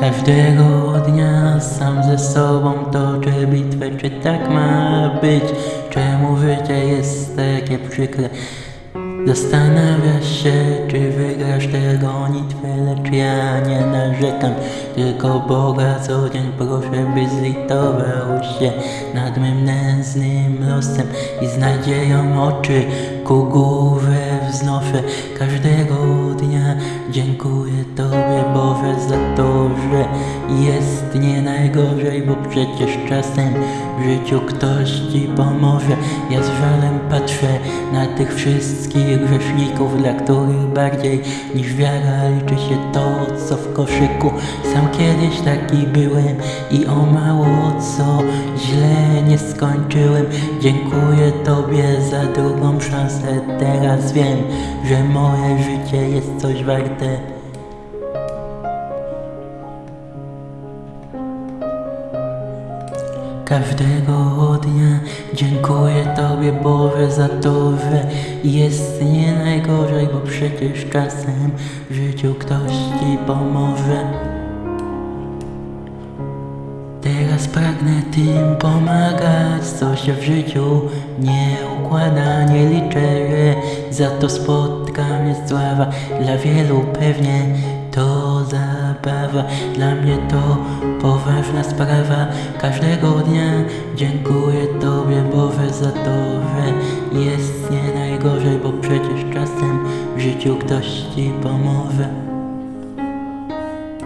Każdego dnia sam ze sobą toczę bitwę, czy tak ma być? Czemu życie jest takie przykre? Zastanawiasz się, czy wygrasz tę gonitwę, lecz ja nie narzekam, tylko Boga co dzień proszę, by zlitował się nad mym nędznym losem i z nadzieją oczy ku górze wznoszę. Każdego dnia dziękuję Tobie jest nie najgorzej, bo przecież czasem w życiu ktoś Ci pomoże. Ja z żalem patrzę na tych wszystkich grzeszników, dla których bardziej niż wiara liczy się to, co w koszyku. Sam kiedyś taki byłem i o mało co źle nie skończyłem. Dziękuję Tobie za drugą szansę, teraz wiem, że moje życie jest coś warte. Każdego dnia dziękuję Tobie Boże za to, że jest nie najgorzej, bo przecież czasem w życiu ktoś Ci pomoże. Teraz pragnę tym pomagać, co się w życiu nie układa, nie liczę, że za to spotka mnie sława. Dla wielu pewnie to zabawa, dla mnie to poważna sprawa. Każdego dnia dziękuję Tobie Boże za to, że jest nie najgorzej, bo przecież czasem w życiu ktoś Ci pomoże.